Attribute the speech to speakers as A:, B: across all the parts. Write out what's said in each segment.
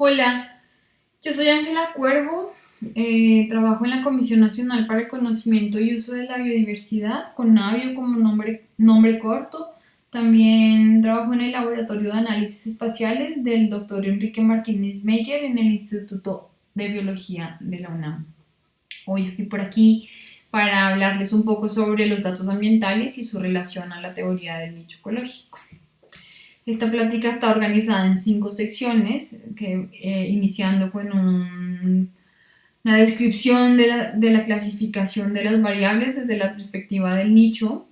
A: Hola, yo soy Ángela Cuervo, eh, trabajo en la Comisión Nacional para el Conocimiento y Uso de la Biodiversidad, con Navio como nombre, nombre corto. También trabajo en el Laboratorio de Análisis Espaciales del Dr. Enrique Martínez Meyer en el Instituto de Biología de la UNAM. Hoy estoy por aquí para hablarles un poco sobre los datos ambientales y su relación a la teoría del nicho ecológico. Esta plática está organizada en cinco secciones, que, eh, iniciando con una descripción de la, clasificación de las variables desde la perspectiva del nicho.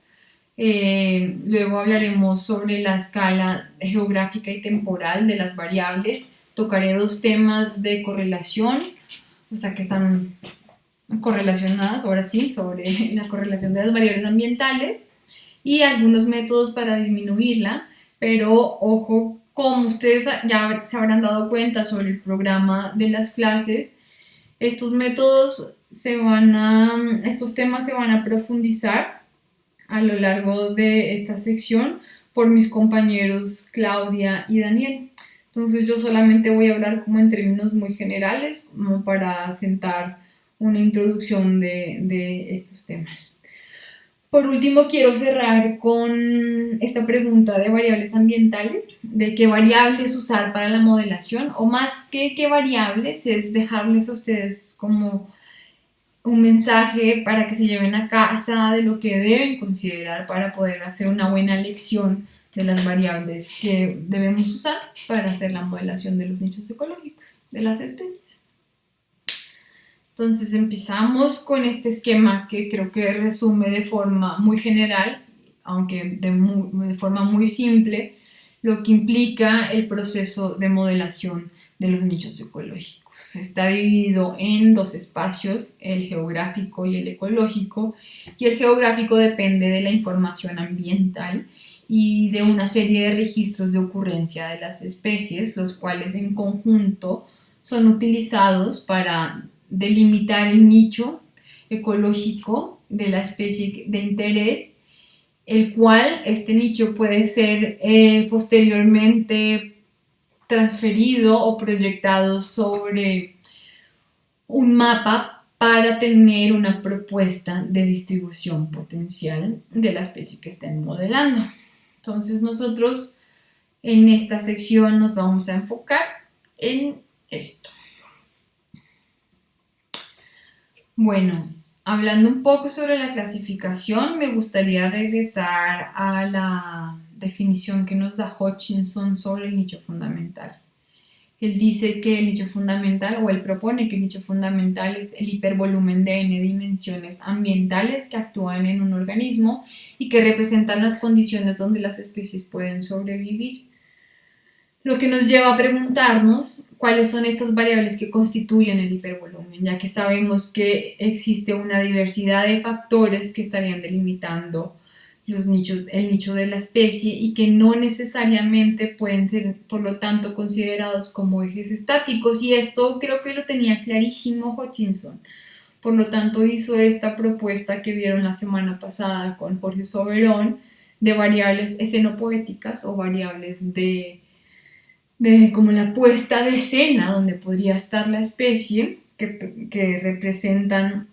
A: Eh, luego hablaremos sobre la escala geográfica y temporal de las variables. Tocaré dos temas de correlación, o sea que están correlacionadas, ahora sí, sobre la correlación de las variables ambientales y algunos métodos para disminuirla pero ojo, como ustedes ya se habrán dado cuenta sobre el programa de las clases, estos métodos se van a, estos temas se van a profundizar a lo largo de esta sección por mis compañeros Claudia y Daniel. Entonces yo solamente voy a hablar como en términos muy generales, como para sentar una introducción de, de estos temas. Por último, quiero cerrar con esta pregunta de variables ambientales, de qué variables usar para la modelación, o más que qué variables, es dejarles a ustedes como un mensaje para que se lleven a casa de lo que deben considerar para poder hacer una buena elección de las variables que debemos usar para hacer la modelación de los nichos ecológicos de las especies. Entonces empezamos con este esquema que creo que resume de forma muy general, aunque de, forma muy simple, lo que implica el proceso de modelación de los nichos ecológicos. Está dividido en dos espacios, el geográfico y el ecológico, y el geográfico depende de la información ambiental y de una serie de registros de ocurrencia de las especies, los cuales en conjunto son utilizados para delimitar el nicho ecológico de la especie de interés, el cual este nicho puede ser eh, posteriormente transferido o proyectado sobre un mapa para tener una propuesta de distribución potencial de la especie que estén modelando. Entonces nosotros en esta sección nos vamos a enfocar en esto. Bueno, hablando un poco sobre la clasificación, me gustaría regresar a la definición que nos da Hutchinson sobre el nicho fundamental. Él dice que el nicho fundamental, o él propone que el nicho fundamental es el hipervolumen de n dimensiones ambientales que actúan en un organismo y que representan las condiciones donde las especies pueden sobrevivir. Lo que nos lleva a preguntarnos cuáles son estas variables que constituyen el hipervolumen, ya que sabemos que existe una diversidad de factores que estarían delimitando los nichos, el nicho de la especie y que no necesariamente pueden ser, por lo tanto, considerados como ejes estáticos. Y esto creo que lo tenía clarísimo Hutchinson. Por lo tanto, hizo esta propuesta que vieron la semana pasada con Jorge Soberón de variables escenopoéticas o variables de de como la puesta de escena donde podría estar la especie, que, que representan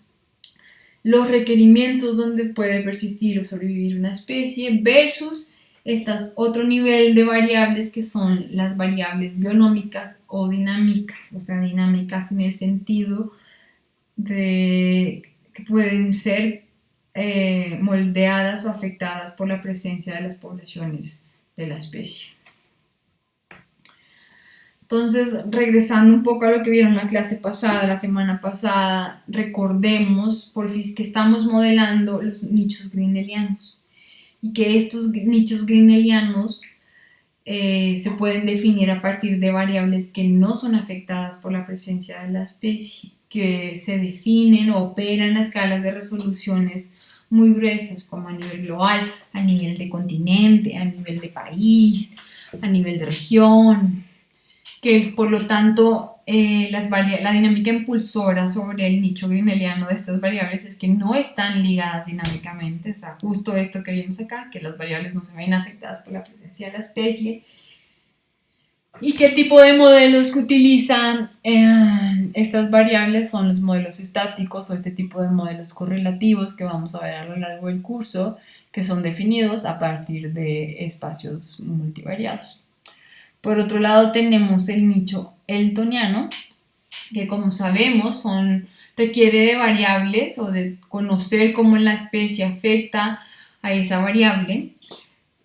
A: los requerimientos donde puede persistir o sobrevivir una especie versus estas otro nivel de variables que son las variables bionómicas o dinámicas, o sea, dinámicas en el sentido de que pueden ser eh, moldeadas o afectadas por la presencia de las poblaciones de la especie. Entonces, regresando un poco a lo que vieron la clase pasada, la semana pasada, recordemos, por fin, que estamos modelando los nichos grinelianos y que estos nichos grinelianos eh, se pueden definir a partir de variables que no son afectadas por la presencia de la especie, que se definen o operan a escalas de resoluciones muy gruesas, como a nivel global, a nivel de continente, a nivel de país, a nivel de región, que por lo tanto eh, las la dinámica impulsora sobre el nicho grimeliano de estas variables es que no están ligadas dinámicamente, o sea, justo esto que vimos acá, que las variables no se ven afectadas por la presencia de la especie, ¿Y qué tipo de modelos que utilizan eh, estas variables? Son los modelos estáticos o este tipo de modelos correlativos que vamos a ver a lo largo del curso, que son definidos a partir de espacios multivariados. Por otro lado tenemos el nicho eltoniano, que como sabemos son, requiere de variables o de conocer cómo la especie afecta a esa variable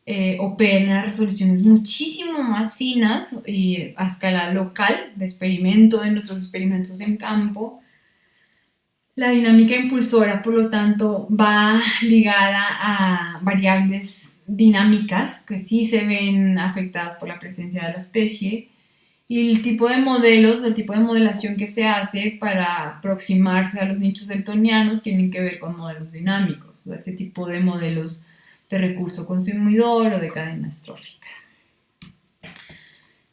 A: eh, operen a resoluciones muchísimo más finas y a escala local de experimento, de nuestros experimentos en campo. La dinámica impulsora, por lo tanto, va ligada a variables dinámicas que sí se ven afectadas por la presencia de la especie y el tipo de modelos, el tipo de modelación que se hace para aproximarse a los nichos deltonianos tienen que ver con modelos dinámicos, este tipo de modelos de recurso consumidor o de cadenas tróficas.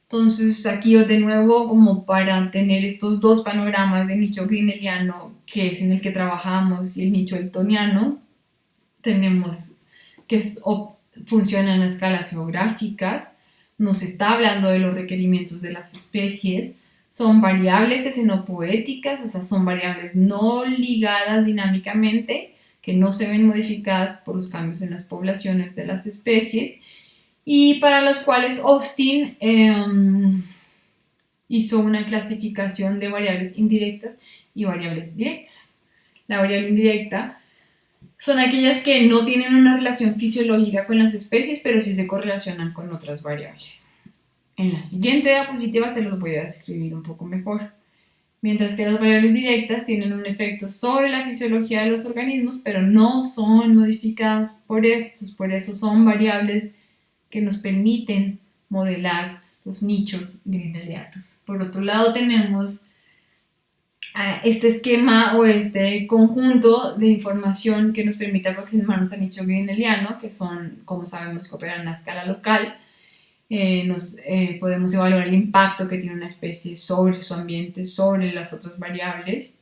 A: Entonces aquí de nuevo como para tener estos dos panoramas de nicho grineliano que es en el que trabajamos y el nicho eltoniano tenemos que funcionan a escalas geográficas, nos está hablando de los requerimientos de las especies, son variables escenopoéticas, o sea, son variables no ligadas dinámicamente, que no se ven modificadas por los cambios en las poblaciones de las especies y para las cuales Austin em, hizo una clasificación de variables indirectas y variables directas. La variable indirecta son aquellas que no tienen una relación fisiológica con las especies, pero sí se correlacionan con otras variables. En la siguiente diapositiva se los voy a describir un poco mejor mientras que las variables directas tienen un efecto sobre la fisiología de los organismos, pero no son modificadas por estos, por eso son variables que nos permiten modelar los nichos grinelianos. Por otro lado tenemos este esquema o este conjunto de información que nos permite aproximarnos al nicho grineliano, que son, como sabemos, que operan a escala local, eh, nos, eh, podemos evaluar el impacto que tiene una especie sobre su ambiente, sobre las otras variables,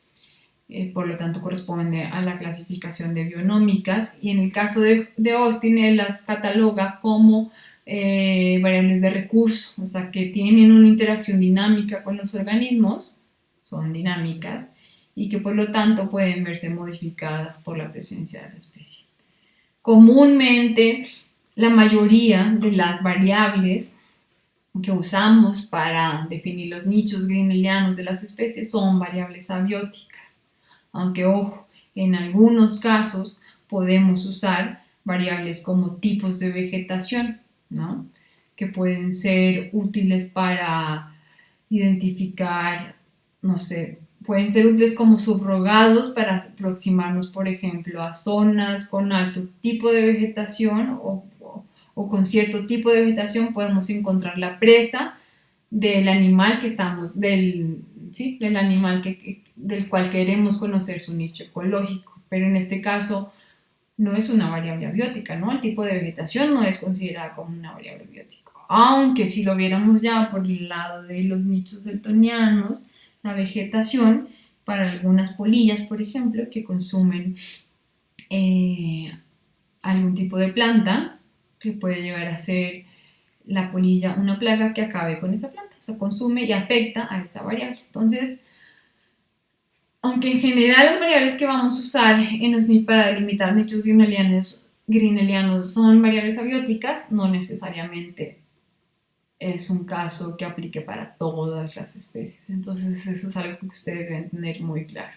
A: eh, por lo tanto corresponde a la clasificación de bionómicas. Y en el caso de, de Austin él las cataloga como variables de recurso, o sea que tienen una interacción dinámica con los organismos, dinámicas, y que por lo tanto pueden verse modificadas por la presencia de la especie. Comúnmente la mayoría de las variables que usamos para definir los nichos grinelianos de las especies son variables abióticas. Aunque, ojo, en algunos casos podemos usar variables como tipos de vegetación, ¿no? que pueden ser útiles para identificar, no sé, pueden ser útiles como subrogados para aproximarnos, por ejemplo, a zonas con alto tipo de vegetación o o con cierto tipo de vegetación podemos encontrar la presa del animal que estamos, del, ¿sí? del animal que, del cual queremos conocer su nicho ecológico. Pero en este caso no es una variable abiótica, ¿no? El tipo de vegetación no es considerada como una variable abiótica. Aunque si lo viéramos ya por el lado de los nichos deltonianos, la vegetación para algunas polillas, por ejemplo, que consumen eh, algún tipo de planta, que puede llegar a ser la polilla una plaga que acabe con esa planta, o sea, consume y afecta a esa variable. Entonces, aunque en general las variables que vamos a usar en los para delimitar nichos grinelianos, grinelianos son variables abióticas, no necesariamente es un caso que aplique para todas las especies. Entonces eso es algo que ustedes deben tener muy claro.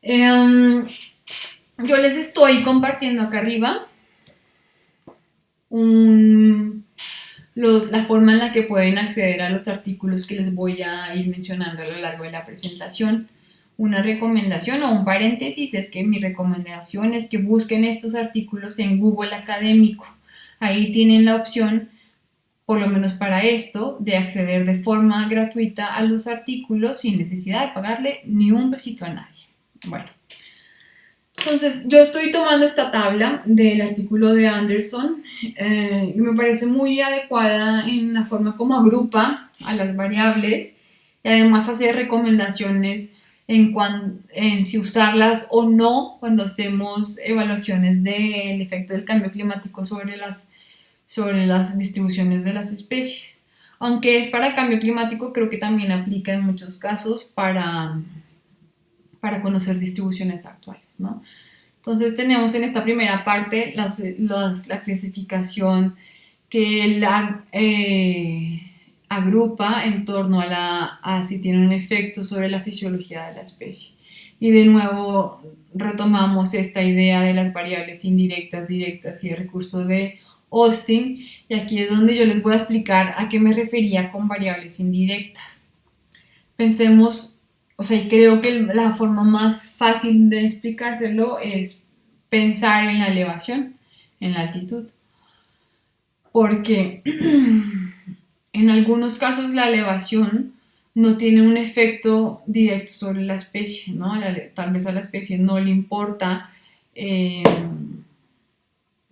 A: Em, yo les estoy compartiendo acá arriba la forma en la que pueden acceder a los artículos que les voy a ir mencionando a lo largo de la presentación. Una recomendación o un paréntesis es que mi recomendación es que busquen estos artículos en Google Académico. Ahí tienen la opción, por lo menos para esto, de acceder de forma gratuita a los artículos sin necesidad de pagarle ni un besito a nadie. Bueno, entonces, yo estoy tomando esta tabla del artículo de Anderson eh, me parece muy adecuada en la forma como agrupa a las variables y además hace recomendaciones en, en si usarlas o no cuando hacemos evaluaciones del efecto del cambio climático sobre las, sobre las distribuciones de las especies. Aunque es para cambio climático, creo que también aplica en muchos casos para, para conocer distribuciones actuales, ¿no? Entonces tenemos en esta primera parte la clasificación que la, eh, agrupa en torno a, la, a si tiene un efecto sobre la fisiología de la especie. Y de nuevo retomamos esta idea de las variables indirectas, directas y el recurso de Austin. Y aquí es donde yo les voy a explicar a qué me refería con variables indirectas. Pensemos, o sea, creo que la forma más fácil de explicárselo es pensar en la elevación, en la altitud. Porque en algunos casos la elevación no tiene un efecto directo sobre la especie, ¿no? tal vez a la especie no le importa eh,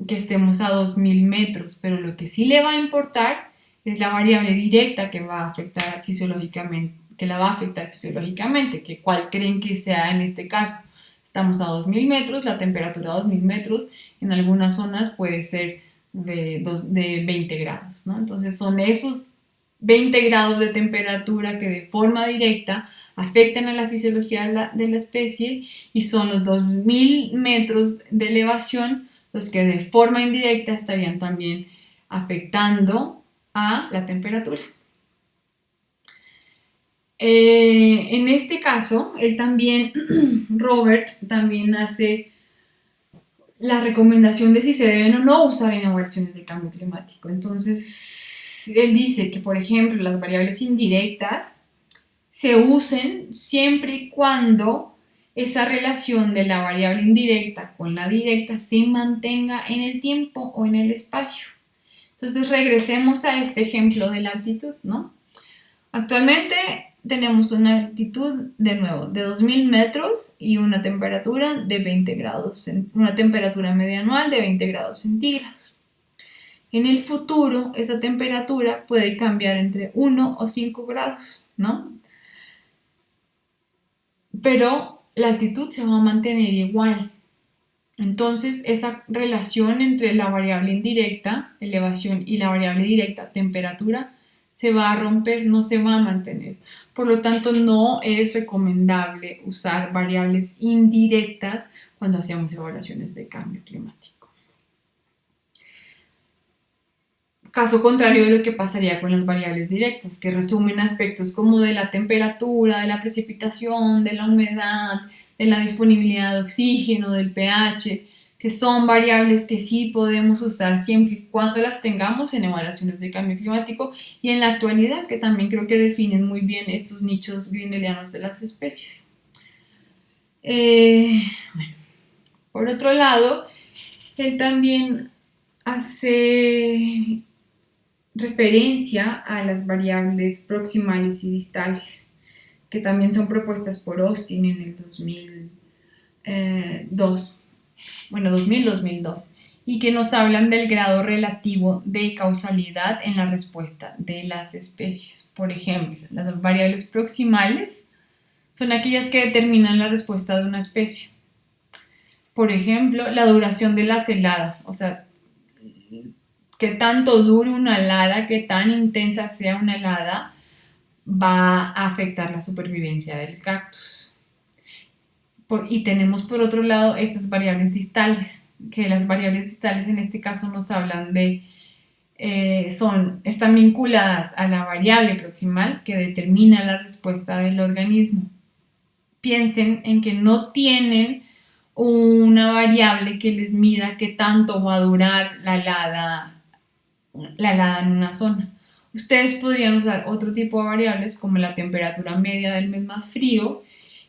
A: que estemos a 2000 metros, pero lo que sí le va a importar es la variable directa que va a afectar fisiológicamente, que la va a afectar fisiológicamente, que cuál creen que sea en este caso. Estamos a 2000 metros, la temperatura a 2000 metros en algunas zonas puede ser de, de 20 grados, ¿no? Entonces son esos 20 grados de temperatura que de forma directa afectan a la fisiología de la, especie y son los 2000 metros de elevación los que de forma indirecta estarían también afectando a la temperatura. Eh, en este caso, él también, Robert, también hace la recomendación de si se deben o no usar en evaluaciones de cambio climático. Entonces, él dice que, por ejemplo, las variables indirectas se usen siempre y cuando esa relación de la variable indirecta con la directa se mantenga en el tiempo o en el espacio. Entonces regresemos a este ejemplo de la altitud, ¿no? Actualmente tenemos una altitud, de nuevo, de 2000 metros y una temperatura de 20 grados, una temperatura media anual de 20 grados centígrados. En el futuro, esa temperatura puede cambiar entre 1 o 5 grados, ¿no? Pero la altitud se va a mantener igual. Entonces, esa relación entre la variable indirecta, elevación, y la variable directa, temperatura, se va a romper, no se va a mantener. Por lo tanto, no es recomendable usar variables indirectas cuando hacemos evaluaciones de cambio climático. Caso contrario de lo que pasaría con las variables directas, que resumen aspectos como de la temperatura, de la precipitación, de la humedad, de la disponibilidad de oxígeno, del pH, que son variables que sí podemos usar siempre y cuando las tengamos en evaluaciones de cambio climático y en la actualidad, que también creo que definen muy bien estos nichos greenelianos de las especies. Eh, por otro lado, él también hace referencia a las variables proximales y distales, que también son propuestas por Austin en el 2002, eh, bueno, 2000-2002, y que nos hablan del grado relativo de causalidad en la respuesta de las especies. Por ejemplo, las variables proximales son aquellas que determinan la respuesta de una especie. Por ejemplo, la duración de las heladas, o sea, qué tanto dure una helada, qué tan intensa sea una helada, va a afectar la supervivencia del cactus. y tenemos por otro lado estas variables distales, que las variables distales en este caso nos hablan de, eh, son, están vinculadas a la variable proximal que determina la respuesta del organismo. Piensen en que no tienen una variable que les mida qué tanto va a durar la helada la helada en una zona. Ustedes podrían usar otro tipo de variables como la temperatura media del mes más frío,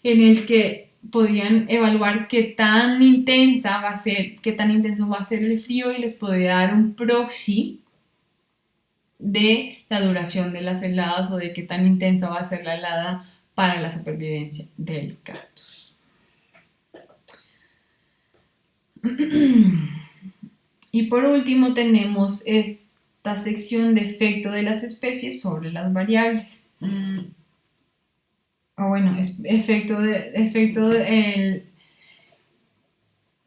A: en el que podrían evaluar qué tan intensa va a ser, qué tan intenso va a ser el frío y les podría dar un proxy de la duración de las heladas o de qué tan intensa va a ser la helada para la supervivencia del cactus. Y por último tenemos este sección de efecto de las especies sobre las variables. Mm. O bueno, es efecto de, efecto de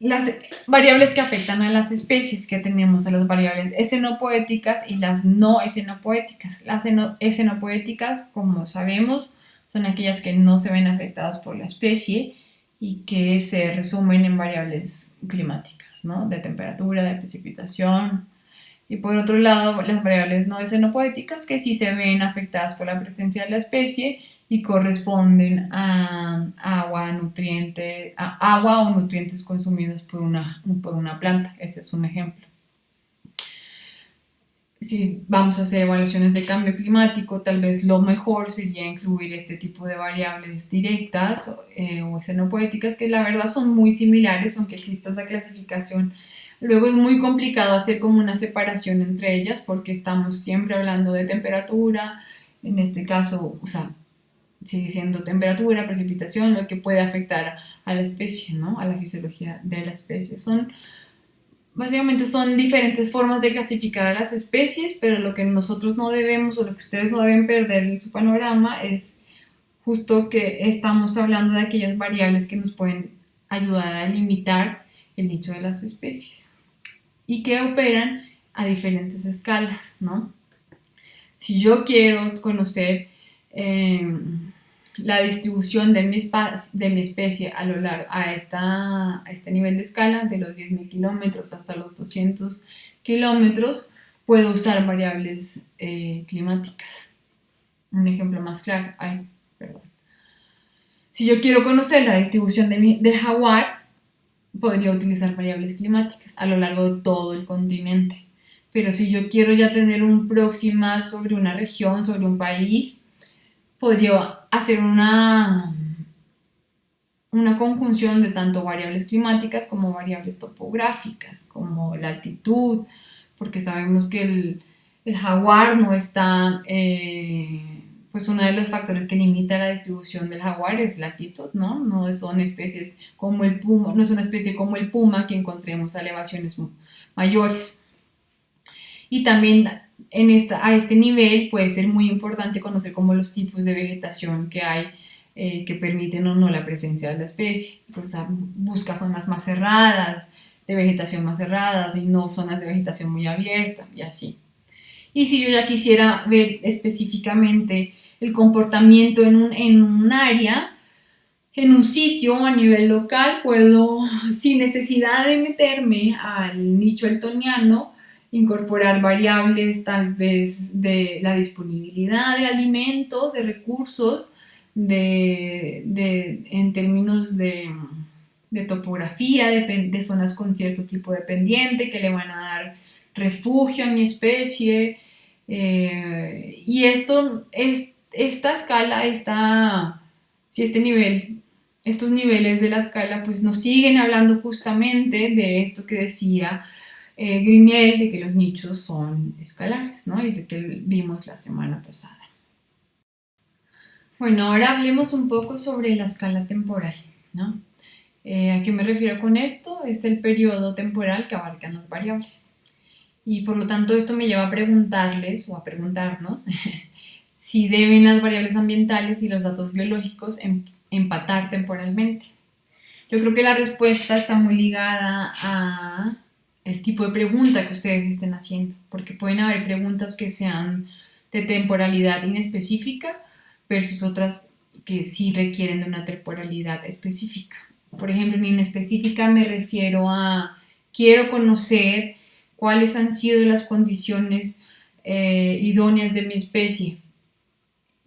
A: las variables que afectan a las especies que tenemos, a las variables escenopoéticas y las no escenopoéticas. Las escenopoéticas, como sabemos, son aquellas que no se ven afectadas por la especie y que se resumen en variables climáticas, ¿no? de temperatura, de precipitación. Y por otro lado, las variables no escenopoéticas que sí se ven afectadas por la presencia de la especie y corresponden a agua, nutriente, a agua o nutrientes consumidos por una, por una planta. Ese es un ejemplo. Si vamos a hacer evaluaciones de cambio climático, tal vez lo mejor sería incluir este tipo de variables directas eh, o escenopoéticas que la verdad son muy similares, aunque exista esta clasificación. Luego es muy complicado hacer como una separación entre ellas porque estamos siempre hablando de temperatura, en este caso, o sea, sigue siendo temperatura, precipitación, lo que puede afectar a la especie, ¿no? A la fisiología de la especie. Son, básicamente son diferentes formas de clasificar a las especies, pero lo que nosotros no debemos o lo que ustedes no deben perder en su panorama es justo que estamos hablando de aquellas variables que nos pueden ayudar a limitar el nicho de las especies y que operan a diferentes escalas, ¿no? Si yo quiero conocer Em, la distribución de mi, especie a lo largo a, esta, este nivel de escala, de los 10.000 kilómetros hasta los 200 kilómetros, puedo usar variables eh, climáticas. Un ejemplo más claro, ay. Si yo quiero conocer la distribución de mi, del jaguar, podría utilizar variables climáticas a lo largo de todo el continente. Pero si yo quiero ya tener un próxima sobre una región, sobre un país, podría hacer una, una conjunción de tanto variables climáticas como variables topográficas, como la altitud, porque sabemos que el, jaguar no está, eh, pues uno de los factores que limita la distribución del jaguar es la altitud, ¿no? No son especies como el puma, no es una especie como el puma que encontremos a elevaciones mayores. Y también en esta, a este nivel puede ser muy importante conocer como los tipos de vegetación que hay eh, que permiten o no la presencia de la especie. Pues busca zonas más cerradas, de vegetación más cerradas y no zonas de vegetación muy abierta y así. Y si yo ya quisiera ver específicamente el comportamiento en un, en un área, en un sitio a nivel local, puedo, sin necesidad de meterme al nicho eltoniano, incorporar variables tal vez de la disponibilidad de alimentos, de recursos, de, en términos de, topografía, de, zonas con cierto tipo de pendiente que le van a dar refugio a mi especie. Eh, y esto, es, esta escala, está, si este nivel, estos niveles de la escala, pues nos siguen hablando justamente de esto que decía eh, de que los nichos son escalares, ¿no? Y de que vimos la semana pasada. Bueno, ahora hablemos un poco sobre la escala temporal, ¿no? Eh, ¿A qué me refiero con esto? Es el periodo temporal que abarcan las variables. Y por lo tanto esto me lleva a preguntarles o a preguntarnos si deben las variables ambientales y los datos biológicos em, empatar temporalmente. Yo creo que la respuesta está muy ligada a el tipo de pregunta que ustedes estén haciendo, porque pueden haber preguntas que sean de temporalidad inespecífica versus otras que sí requieren de una temporalidad específica. Por ejemplo, en inespecífica me refiero a quiero conocer cuáles han sido las condiciones eh, idóneas de mi especie.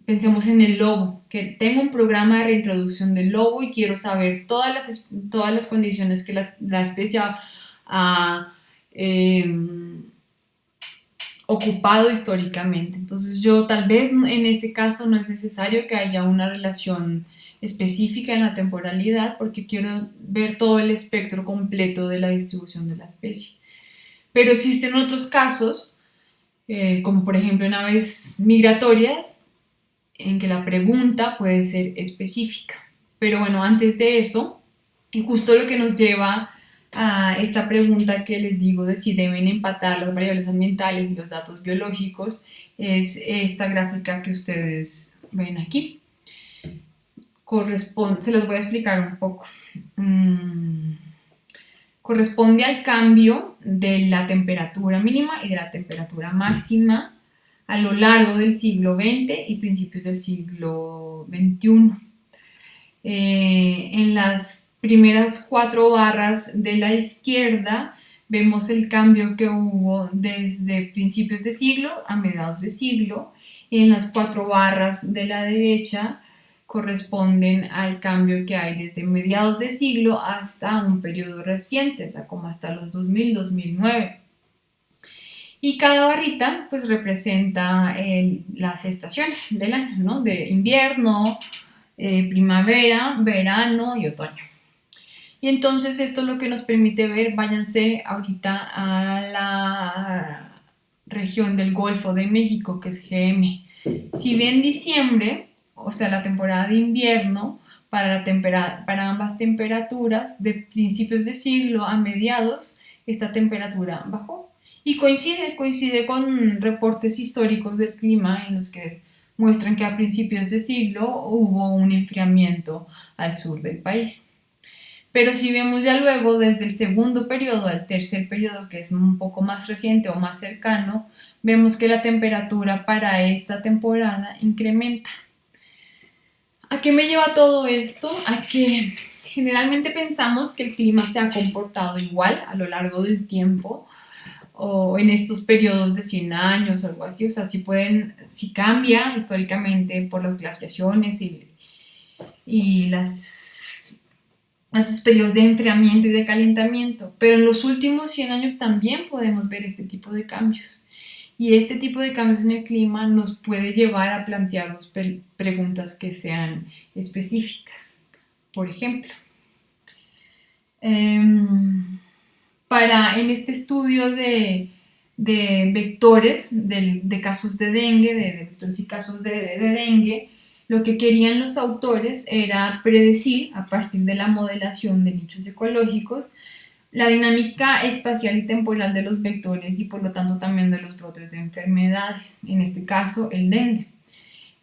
A: Pensemos en el lobo, que tengo un programa de reintroducción del lobo y quiero saber todas las, todas las condiciones que la, la especie ha em, ocupado históricamente. Entonces yo tal vez en este caso no es necesario que haya una relación específica en la temporalidad porque quiero ver todo el espectro completo de la distribución de la especie. Pero existen otros casos, eh, como por ejemplo en aves migratorias, en que la pregunta puede ser específica. Pero bueno, antes de eso, y justo lo que nos lleva a esta pregunta que les digo de si deben empatar las variables ambientales y los datos biológicos es esta gráfica que ustedes ven aquí. Corresponde, se los voy a explicar un poco. Mm, corresponde al cambio de la temperatura mínima y de la temperatura máxima a lo largo del siglo XX y principios del siglo XXI. Eh, en las primeras cuatro barras de la izquierda vemos el cambio que hubo desde principios de siglo a mediados de siglo y en las cuatro barras de la derecha corresponden al cambio que hay desde mediados de siglo hasta un periodo reciente, o sea, como hasta los 2000-2009. Y cada barrita pues representa las estaciones del año, ¿no? De invierno, eh, primavera, verano y otoño. Y entonces esto es lo que nos permite ver, váyanse ahorita a la región del Golfo de México, que es GM. Si ven diciembre, o sea, la temporada de invierno, para, la para ambas temperaturas, de principios de siglo a mediados, esta temperatura bajó. Y coincide, coincide con reportes históricos del clima en los que muestran que a principios de siglo hubo un enfriamiento al sur del país. Pero si vemos ya luego desde el segundo periodo al tercer periodo, que es un poco más reciente o más cercano, vemos que la temperatura para esta temporada incrementa. ¿A qué me lleva todo esto? A que generalmente pensamos que el clima se ha comportado igual a lo largo del tiempo o en estos periodos de 100 años o algo así, o sea, si pueden, si cambia históricamente por las glaciaciones y, y las esos periodos de enfriamiento y de calentamiento, pero en los últimos 100 años también podemos ver este tipo de cambios. Y este tipo de cambios en el clima nos puede llevar a plantearnos preguntas que sean específicas. Por ejemplo, em, para en este estudio de, vectores de, casos de dengue, de, vectores y casos de dengue, lo que querían los autores era predecir, a partir de la modelación de nichos ecológicos, la dinámica espacial y temporal de los vectores y por lo tanto también de los brotes de enfermedades, en este caso el dengue.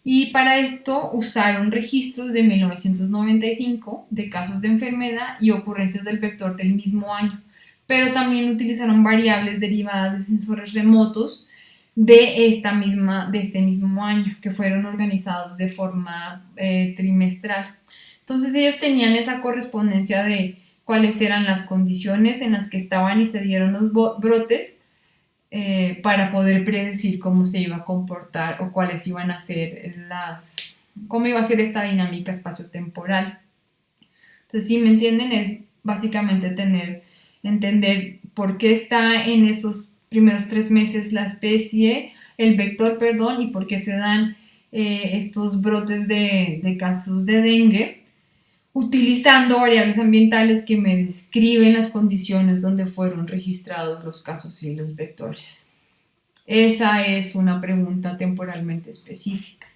A: Y para esto usaron registros de 1995 de casos de enfermedad y ocurrencias del vector del mismo año, pero también utilizaron variables derivadas de sensores remotos de, esta misma, de este mismo año, que fueron organizados de forma eh, trimestral. Entonces ellos tenían esa correspondencia de cuáles eran las condiciones en las que estaban y se dieron los brotes eh, para poder predecir cómo se iba a comportar o cuáles iban a ser las, cómo iba a ser esta dinámica espaciotemporal. Entonces, si me entienden, es básicamente tener, entender por qué está en esos primeros tres meses la especie, el vector, perdón, y por qué se dan eh, estos brotes de, casos de dengue, utilizando variables ambientales que me describen las condiciones donde fueron registrados los casos y los vectores. Esa es una pregunta temporalmente específica.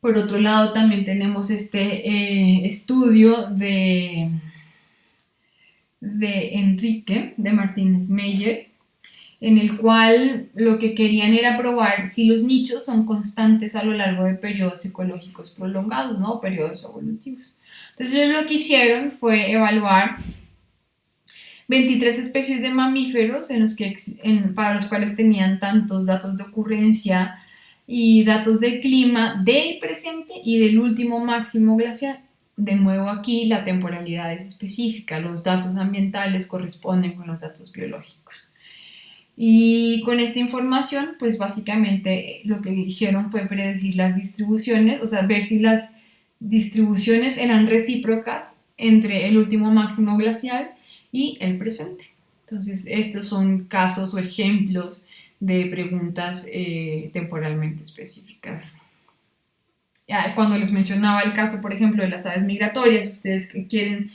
A: Por otro lado, también tenemos este eh, estudio de, de Enrique, de Martínez Meyer, en el cual lo que querían era probar si los nichos son constantes a lo largo de periodos ecológicos prolongados, ¿no? Periodos evolutivos. Entonces ellos lo que hicieron fue evaluar 23 especies de mamíferos en los que, para los cuales tenían tantos datos de ocurrencia y datos de clima del presente y del último máximo glacial. De nuevo aquí la temporalidad es específica, los datos ambientales corresponden con los datos biológicos. Y con esta información, pues básicamente lo que hicieron fue predecir las distribuciones, o sea, ver si las distribuciones eran recíprocas entre el último máximo glacial y el presente. Entonces, estos son casos o ejemplos de preguntas eh, temporalmente específicas. Cuando les mencionaba el caso, por ejemplo, de las aves migratorias, ustedes que quieren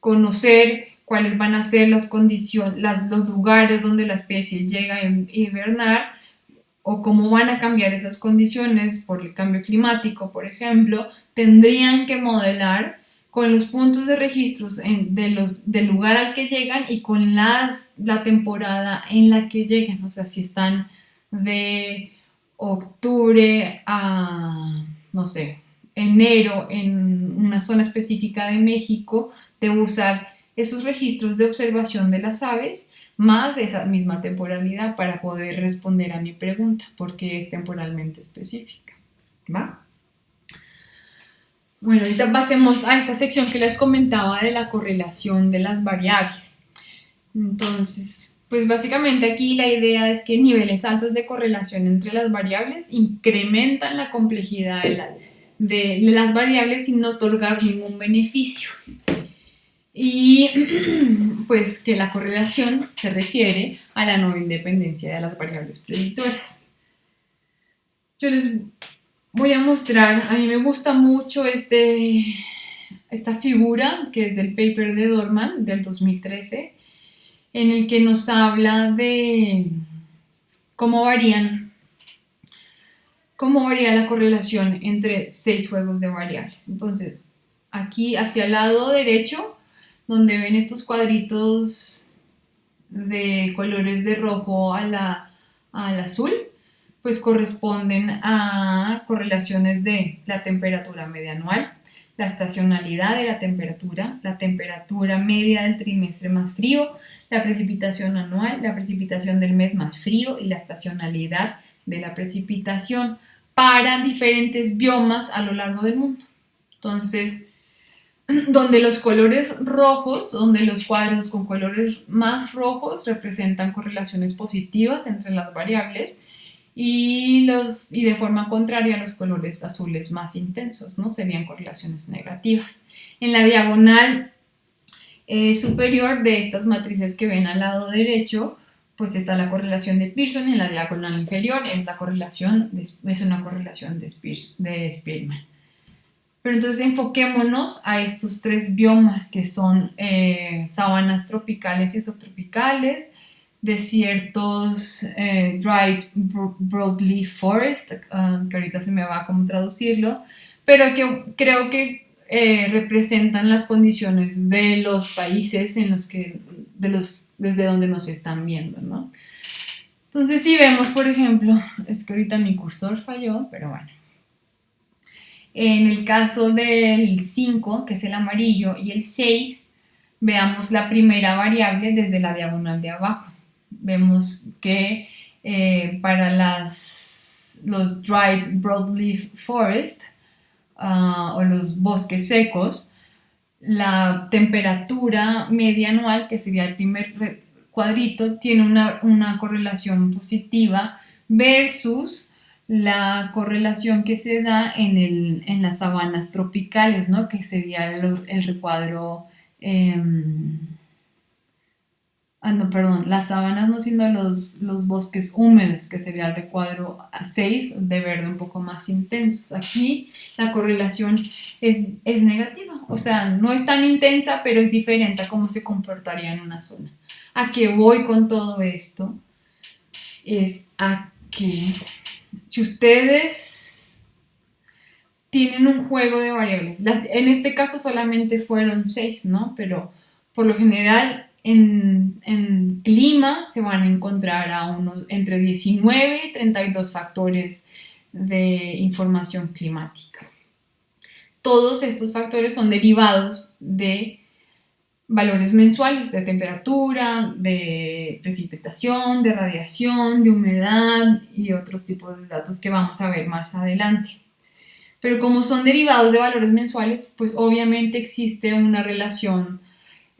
A: conocer cuáles van a ser las condiciones, los lugares donde la especie llega a hibernar o cómo van a cambiar esas condiciones por el cambio climático, por ejemplo, tendrían que modelar con los puntos de registros de del lugar al que llegan y con la temporada en la que llegan, o sea, si están de octubre a, no sé, enero en una zona específica de México, de usar esos registros de observación de las aves más esa misma temporalidad para poder responder a mi pregunta, porque es temporalmente específica. ¿Va? Bueno, ahorita pasemos a esta sección que les comentaba de la correlación de las variables. Entonces, pues básicamente aquí la idea es que niveles altos de correlación entre las variables incrementan la complejidad de, las variables sin otorgar ningún beneficio y pues que la correlación se refiere a la no independencia de las variables predictoras. Yo les voy a mostrar, a mí me gusta mucho este, esta figura que es del paper de Dorman del 2013, en el que nos habla de cómo varían cómo varía la correlación entre seis juegos de variables. Entonces, aquí hacia el lado derecho donde ven estos cuadritos de colores de rojo a la, al azul, pues corresponden a correlaciones de la temperatura media anual, la estacionalidad de la temperatura, la temperatura media del trimestre más frío, la precipitación anual, la precipitación del mes más frío y la estacionalidad de la precipitación para diferentes biomas a lo largo del mundo. Entonces, donde los colores rojos, donde los cuadros con colores más rojos representan correlaciones positivas entre las variables y, los, y de forma contraria los colores azules más intensos, ¿no? Serían correlaciones negativas. En la diagonal eh, superior de estas matrices que ven al lado derecho, pues está la correlación de Pearson en la diagonal inferior es, la correlación es una correlación de, de Spearman. Pero entonces enfoquémonos a estos tres biomas que son eh, sabanas tropicales y subtropicales, desiertos eh, dry broadleaf forest, ah, que ahorita se me va a cómo traducirlo, pero que creo que eh, representan las condiciones de los países en los que, de los, desde donde nos están viendo, ¿no? Entonces si vemos, por ejemplo, es que ahorita mi cursor falló, pero bueno. En el caso del 5, que es el amarillo, y el 6, veamos la primera variable desde la diagonal de abajo. Vemos que eh, para las, los dried broadleaf forest ah, o los bosques secos, la temperatura media anual, que sería el primer cuadrito, tiene una, una correlación positiva versus la correlación que se da en, el, en las sabanas tropicales, ¿no? que sería el, recuadro, em, ah, no, perdón, las sabanas no siendo los, los bosques húmedos, que sería el recuadro 6 de verde un poco más intenso. Aquí la correlación es, es negativa, o sea, no es tan intensa, pero es diferente a cómo se comportaría en una zona. ¿A qué voy con todo esto? Es a que si ustedes tienen un juego de variables, en este caso solamente fueron seis, ¿no? Pero por lo general en, clima se van a encontrar a unos entre 19 y 32 factores de información climática. Todos estos factores son derivados de valores mensuales de temperatura, de precipitación, de radiación, de humedad y otros tipos de datos que vamos a ver más adelante. Pero como son derivados de valores mensuales, pues obviamente existe una relación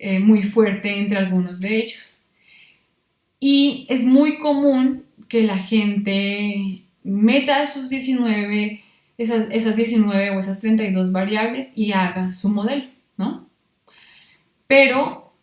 A: eh, muy fuerte entre algunos de ellos. Y es muy común que la gente meta esos 19, esas, esas 19 o esas 32 variables y haga su modelo, ¿no? Pero,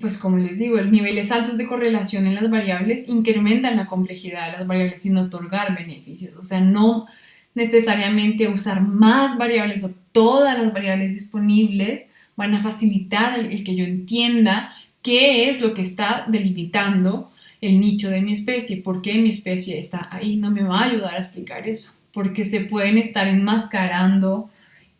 A: pues como les digo, los niveles altos de correlación en las variables incrementan la complejidad de las variables sin otorgar beneficios. O sea, no necesariamente usar más variables o todas las variables disponibles van a facilitar el, que yo entienda qué es lo que está delimitando el nicho de mi especie, por qué mi especie está ahí, no me va a ayudar a explicar eso, porque se pueden estar enmascarando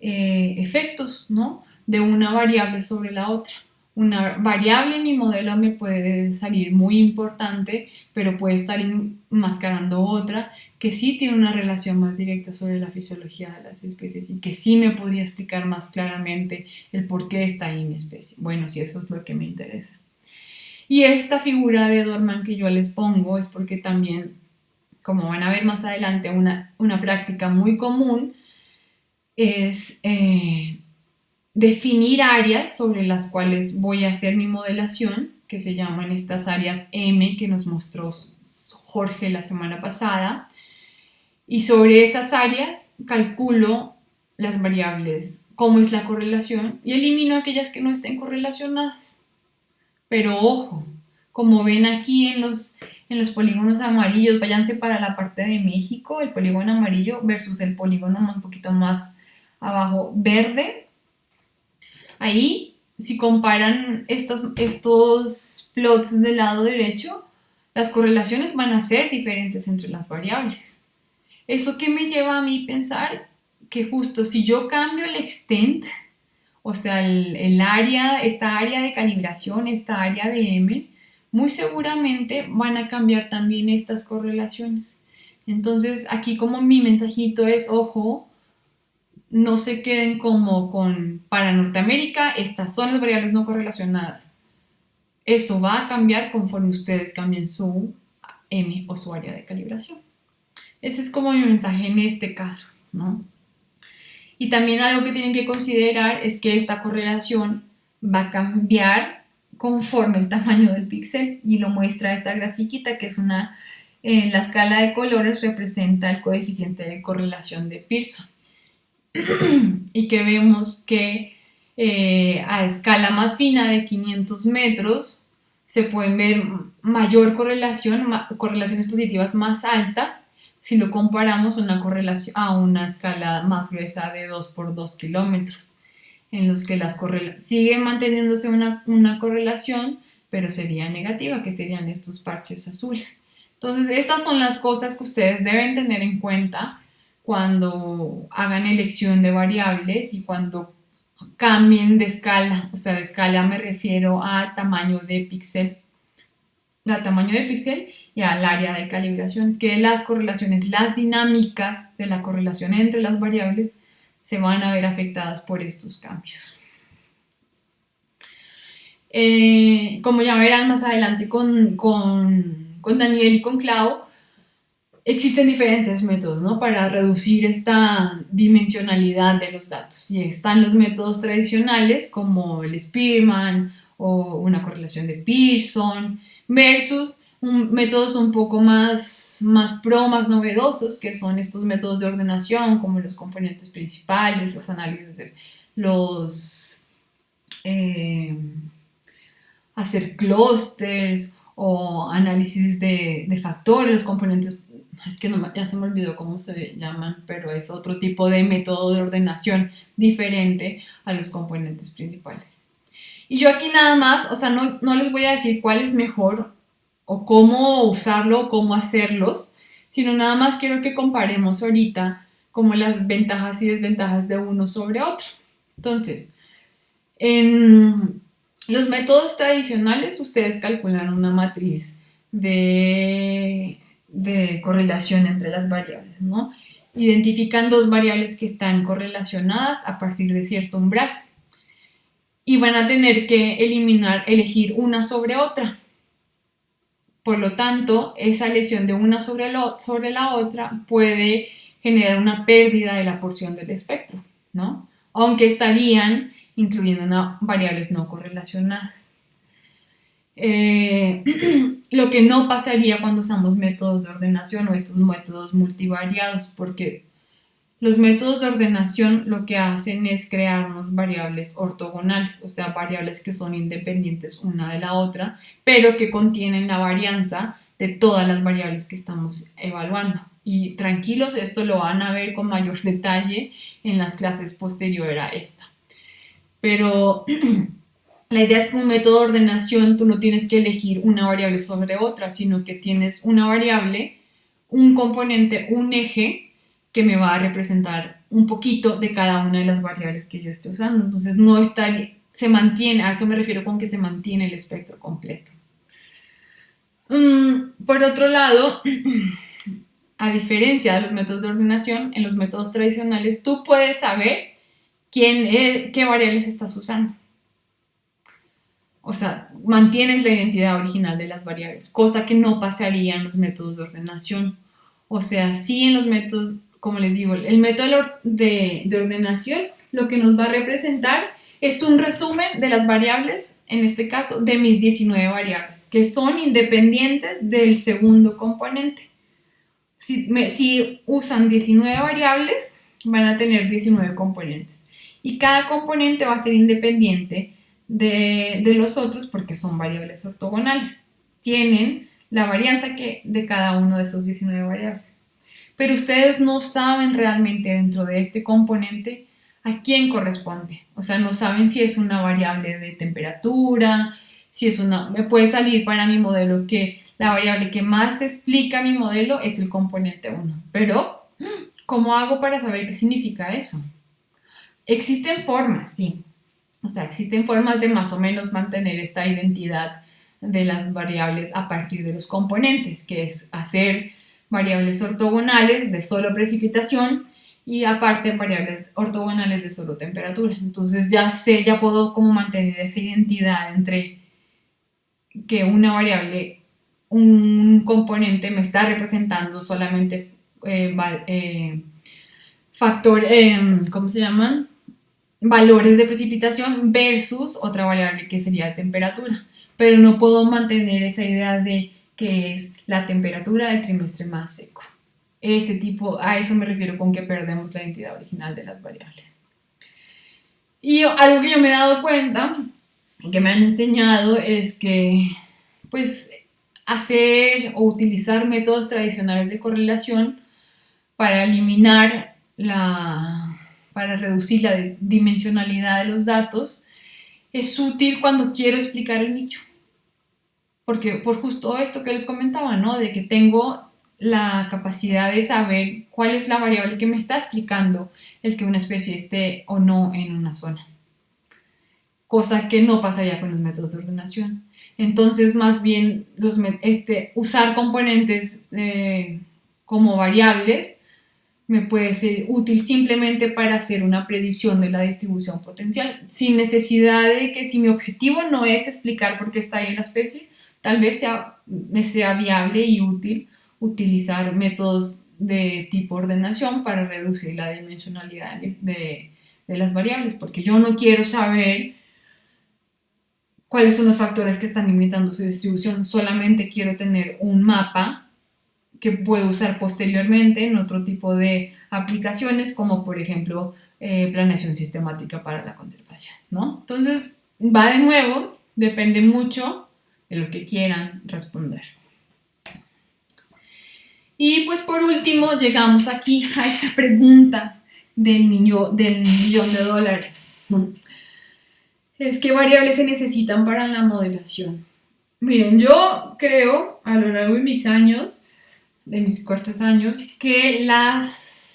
A: eh, efectos, ¿no? de una variable sobre la otra. una variable en mi modelo me puede salir muy importante, pero puede estar enmascarando otra que sí tiene una relación más directa sobre la fisiología de las especies y que sí me podría explicar más claramente el por qué está ahí mi especie. Bueno, si eso es lo que me interesa. Y esta figura de Dorman que yo les pongo es porque también, como van a ver más adelante, una, una práctica muy común es eh, definir áreas sobre las cuales voy a hacer mi modelación, que se llaman estas áreas M que nos mostró Jorge la semana pasada. Y sobre esas áreas calculo las variables, cómo es la correlación, y elimino aquellas que no estén correlacionadas. Pero ojo, como ven aquí en los, en los polígonos amarillos, váyanse para la parte de México, el polígono amarillo versus el polígono un poquito más abajo verde, Ahí, si comparan estos, estos plots del lado derecho, las correlaciones van a ser diferentes entre las variables. ¿Eso que me lleva a mí pensar? Que justo si yo cambio el extent, o sea, el, área, esta área de calibración, esta área de M, muy seguramente van a cambiar también estas correlaciones. Entonces, aquí como mi mensajito es, ojo, no se queden como con, para Norteamérica, estas son las variables no correlacionadas. Eso va a cambiar conforme ustedes cambien su M o su área de calibración. Ese es como mi mensaje en este caso, ¿no? Y también algo que tienen que considerar es que esta correlación va a cambiar conforme el tamaño del píxel y lo muestra esta grafiquita que es una, en la escala de colores representa el coeficiente de correlación de Pearson. y que vemos que eh, a escala más fina de 500 metros se pueden ver mayor correlación, correlaciones positivas más altas si lo comparamos una correlación, a una escala más gruesa de 2 por 2 kilómetros, en los que las siguen manteniéndose una, una correlación, pero sería negativa, que serían estos parches azules. Entonces, estas son las cosas que ustedes deben tener en cuenta cuando hagan elección de variables y cuando cambien de escala, o sea, de escala me refiero a tamaño de píxel, al tamaño de píxel y al área de calibración, que las correlaciones, las dinámicas de la correlación entre las variables se van a ver afectadas por estos cambios. Eh, como ya verán más adelante con, con, Daniel y con Clau, existen diferentes métodos ¿no? para reducir esta dimensionalidad de los datos. Y están los métodos tradicionales como el Spearman o una correlación de Pearson versus métodos un poco más, más pro, más novedosos, que son estos métodos de ordenación como los componentes principales, los análisis de los... Eh, hacer clusters o análisis de, de factores, los componentes es que ya se me olvidó cómo se llaman, pero es otro tipo de método de ordenación diferente a los componentes principales. Y yo aquí nada más, o sea, no, no les voy a decir cuál es mejor o cómo usarlo, cómo hacerlos, sino nada más quiero que comparemos ahorita como las ventajas y desventajas de uno sobre otro. Entonces, en los métodos tradicionales ustedes calculan una matriz de de correlación entre las variables, ¿no? Identifican dos variables que están correlacionadas a partir de cierto umbral y van a tener que eliminar, elegir una sobre otra. Por lo tanto, esa elección de una sobre, sobre la otra puede generar una pérdida de la porción del espectro, ¿no? Aunque estarían incluyendo variables no correlacionadas. Eh, lo que no pasaría cuando usamos métodos de ordenación o estos métodos multivariados, porque los métodos de ordenación lo que hacen es crearnos variables ortogonales, o sea, variables que son independientes una de la otra, pero que contienen la varianza de todas las variables que estamos evaluando. Y tranquilos, esto lo van a ver con mayor detalle en las clases posteriores a esta. Pero La idea es que un método de ordenación tú no tienes que elegir una variable sobre otra, sino que tienes una variable, un componente, un eje que me va a representar un poquito de cada una de las variables que yo estoy usando. Entonces no estaría, se mantiene, a eso me refiero con que se mantiene el espectro completo. Mm, por otro lado, a diferencia de los métodos de ordenación, en los métodos tradicionales tú puedes saber quién qué variables estás usando. O sea, mantienes la identidad original de las variables, cosa que no pasaría en los métodos de ordenación. O sea, sí en los métodos, como les digo, el método de, de ordenación lo que nos va a representar es un resumen de las variables, en este caso, de mis 19 variables, que son independientes del segundo componente. Si, si usan 19 variables, van a tener 19 componentes. Y cada componente va a ser independiente de, de los otros porque son variables ortogonales. Tienen la varianza que, de cada uno de esos 19 variables. Pero ustedes no saben realmente dentro de este componente a quién corresponde. O sea, no saben si es una variable de temperatura, si es una... Me puede salir para mi modelo que la variable que más explica mi modelo es el componente 1. Pero, ¿cómo hago para saber qué significa eso? Existen formas, sí. O sea, existen formas de más o menos mantener esta identidad de las variables a partir de los componentes, que es hacer variables ortogonales de solo precipitación y aparte variables ortogonales de solo temperatura. Entonces ya sé, ya puedo como mantener esa identidad entre que una variable, un componente me está representando solamente eh, eh, factor, eh, ¿cómo se llaman? Valores de precipitación versus otra variable que sería temperatura. Pero no puedo mantener esa idea de que es la temperatura del trimestre más seco ese tipo, a eso me refiero con que perdemos la identidad original de las variables. Y algo que yo me he dado cuenta que me han enseñado es que pues hacer o utilizar métodos tradicionales de correlación para eliminar la, para reducir la dimensionalidad de los datos es útil cuando quiero explicar el nicho. Porque por justo esto que les comentaba, ¿no? De que tengo la capacidad de saber cuál es la variable que me está explicando el que una especie esté o no en una zona. Cosa que no pasa ya con los métodos de ordenación. Entonces, más bien, este, usar componentes eh, como variables me puede ser útil simplemente para hacer una predicción de la distribución potencial, sin necesidad de que si mi objetivo no es explicar por qué está ahí la especie, tal vez sea, sea viable y útil utilizar métodos de tipo ordenación para reducir la dimensionalidad de, las variables, porque yo no quiero saber cuáles son los factores que están limitando su distribución, solamente quiero tener un mapa que puedo usar posteriormente en otro tipo de aplicaciones, como por ejemplo eh, planeación sistemática para la conservación, ¿no? Entonces, va de nuevo, depende mucho de lo que quieran responder. Y pues por último llegamos aquí a esta pregunta del, del millón de dólares. Es qué variables se necesitan para la modelación. Miren, yo creo a lo largo de mis años, de mis cortos años, que las,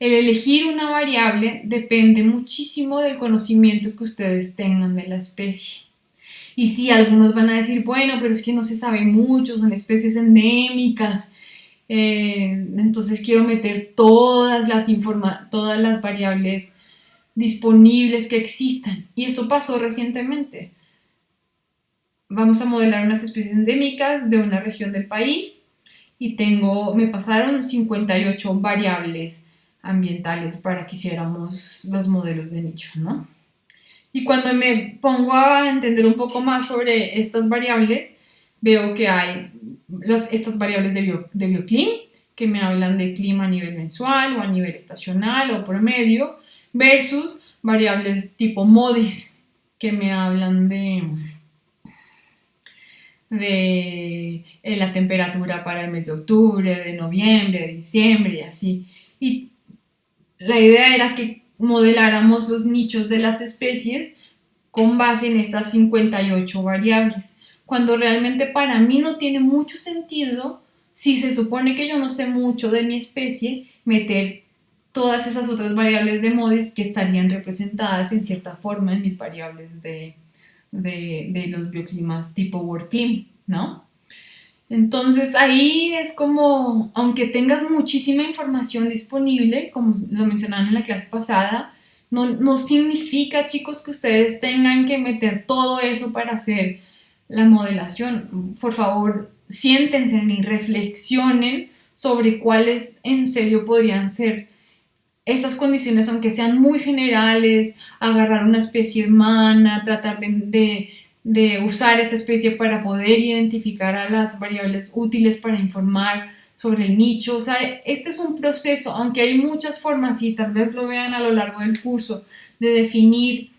A: el elegir una variable depende muchísimo del conocimiento que ustedes tengan de la especie. Y sí, algunos van a decir, bueno, pero es que no se sabe mucho, son especies endémicas, eh, entonces quiero meter todas las, todas las variables disponibles que existan. Y esto pasó recientemente. Vamos a modelar unas especies endémicas de una región del país y tengo, me pasaron 58 variables ambientales para que hiciéramos los modelos de nicho, ¿no? Y cuando me pongo a entender un poco más sobre estas variables, veo que hay estas variables de, bio, bioclim, que me hablan de clima a nivel mensual o a nivel estacional o promedio, versus variables tipo MODIS, que me hablan de, de eh, la temperatura para el mes de octubre, de noviembre, de diciembre y así. Y la idea era que modeláramos los nichos de las especies con base en estas 58 variables cuando realmente para mí no tiene mucho sentido, si se supone que yo no sé mucho de mi especie, meter todas esas otras variables de MODIS que estarían representadas en cierta forma en mis variables de, de, los bioclimas tipo WorldClim, ¿no? Entonces ahí es como, aunque tengas muchísima información disponible, como lo mencionaron en la clase pasada, no, no significa, chicos, que ustedes tengan que meter todo eso para hacer la modelación. Por favor, siéntense y reflexionen sobre cuáles en serio podrían ser esas condiciones, aunque sean muy generales, agarrar una especie hermana, tratar de, de, usar esa especie para poder identificar a las variables útiles para informar sobre el nicho. O sea, este es un proceso, aunque hay muchas formas y tal vez lo vean a lo largo del curso, de definir,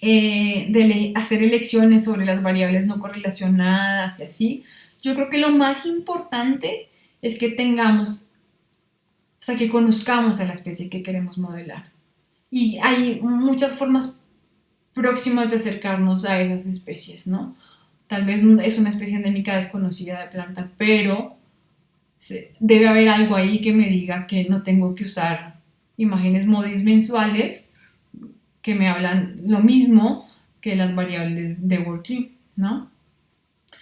A: eh, de hacer elecciones sobre las variables no correlacionadas y así. Yo creo que lo más importante es que tengamos o sea, que conozcamos a la especie que queremos modelar. Y hay muchas formas próximas de acercarnos a esas especies, ¿no? Tal vez es una especie endémica desconocida de planta, pero debe haber algo ahí que me diga que no tengo que usar imágenes modis mensuales que me hablan lo mismo que las variables de working, ¿no?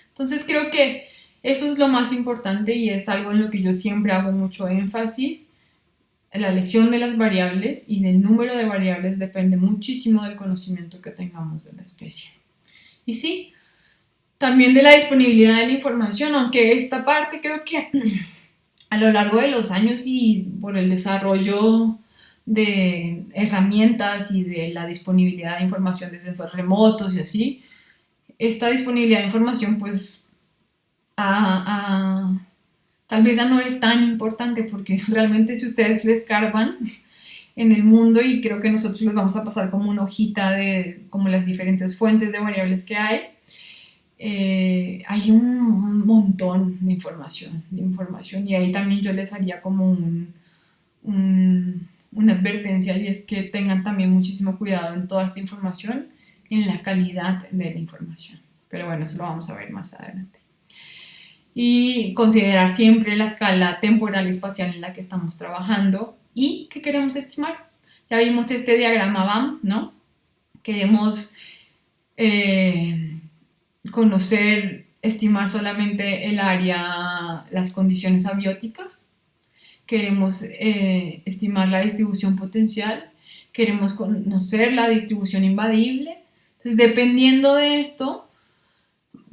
A: Entonces creo que eso es lo más importante y es algo en lo que yo siempre hago mucho énfasis la elección de las variables y del número de variables depende muchísimo del conocimiento que tengamos de la especie. Y sí, también de la disponibilidad de la información, aunque esta parte creo que a lo largo de los años y por el desarrollo de herramientas y de la disponibilidad de información de sensores remotos y así, esta disponibilidad de información pues ha, tal vez ya no es tan importante porque realmente si ustedes les escarban en el mundo y creo que nosotros les vamos a pasar como una hojita de como las diferentes fuentes de variables que hay, eh, hay un, montón de información, de información y ahí también yo les haría como un, una advertencia y es que tengan también muchísimo cuidado en toda esta información, en la calidad de la información. Pero bueno, eso lo vamos a ver más adelante y considerar siempre la escala temporal y espacial en la que estamos trabajando y que queremos estimar. Ya vimos este diagrama BAM, ¿no? Queremos eh, conocer, estimar solamente el área, las condiciones abióticas. Queremos eh, estimar la distribución potencial. Queremos conocer la distribución invadible. Entonces, dependiendo de esto,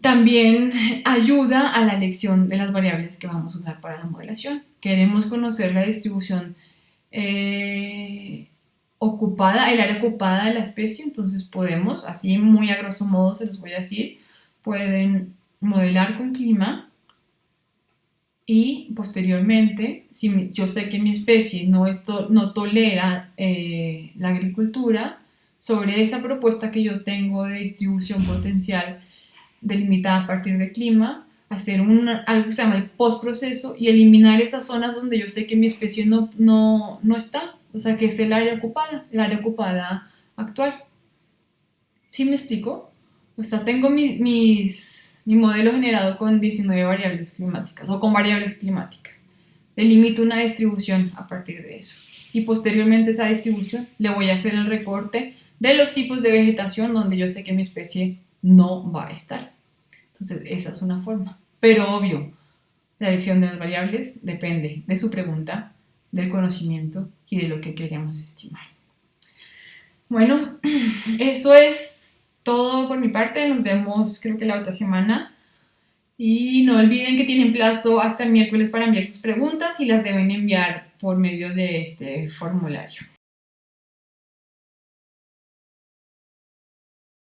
A: también ayuda a la elección de las variables que vamos a usar para la modelación. Queremos conocer la distribución eh, ocupada, el área ocupada de la especie, entonces podemos, así muy a grosso modo se los voy a decir, pueden modelar con clima y posteriormente, si yo sé que mi especie no, esto, no tolera eh, la agricultura, sobre esa propuesta que yo tengo de distribución potencial delimitada a partir de clima, hacer algo que se llama el postproceso y eliminar esas zonas donde yo sé que mi especie no, no, no está, o sea, que es el área ocupada, el área ocupada actual. ¿Sí me explico? O sea, tengo mi, mis, mi modelo generado con 19 variables climáticas o con variables climáticas. Delimito una distribución a partir de eso. Y posteriormente esa distribución le voy a hacer el recorte de los tipos de vegetación donde yo sé que mi especie no va a estar. Entonces, esa es una forma. Pero obvio, la elección de las variables depende de su pregunta, del conocimiento y de lo que queremos estimar. Bueno, eso es todo por mi parte. Nos vemos creo que la otra semana. Y no olviden que tienen plazo hasta el miércoles para enviar sus preguntas y las deben enviar por medio de este formulario.